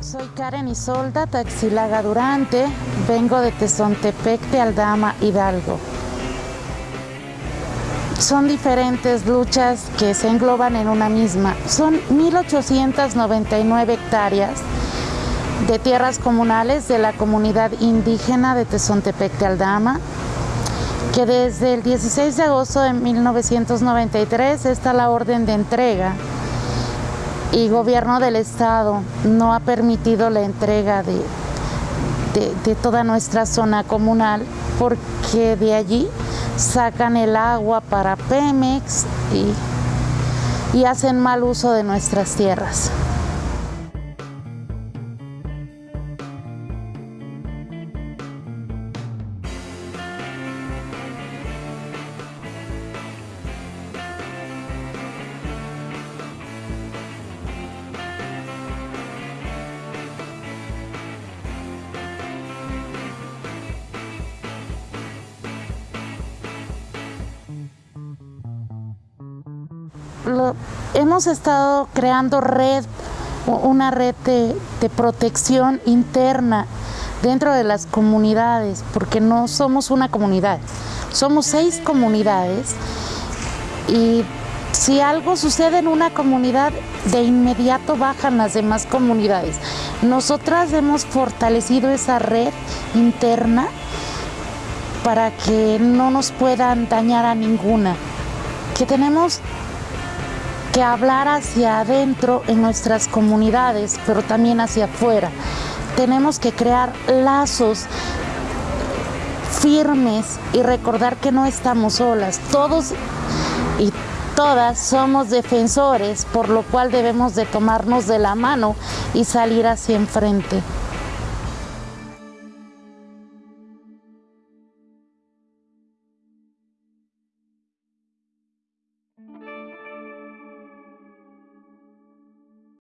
Soy Karen Isolda Taxilaga Durante, vengo de Tezontepec de Aldama, Hidalgo. Son diferentes luchas que se engloban en una misma. Son 1.899 hectáreas de tierras comunales de la comunidad indígena de Tezontepec de Aldama, que desde el 16 de agosto de 1993 está la orden de entrega y gobierno del estado no ha permitido la entrega de, de, toda nuestra zona comunal porque de allí sacan el agua para Pemex y, y hacen mal uso de nuestras tierras. Hemos estado creando red, una red de, de, protección interna dentro de las comunidades, porque no somos una comunidad, somos seis comunidades y si algo sucede en una comunidad, de inmediato bajan las demás comunidades. Nosotras hemos fortalecido esa red interna para que no nos puedan dañar a ninguna, que tenemos hablar hacia adentro en nuestras comunidades, pero también hacia afuera. Tenemos que crear lazos firmes y recordar que no estamos solas. Todos y todas somos defensores, por lo cual debemos de tomarnos de la mano y salir hacia enfrente.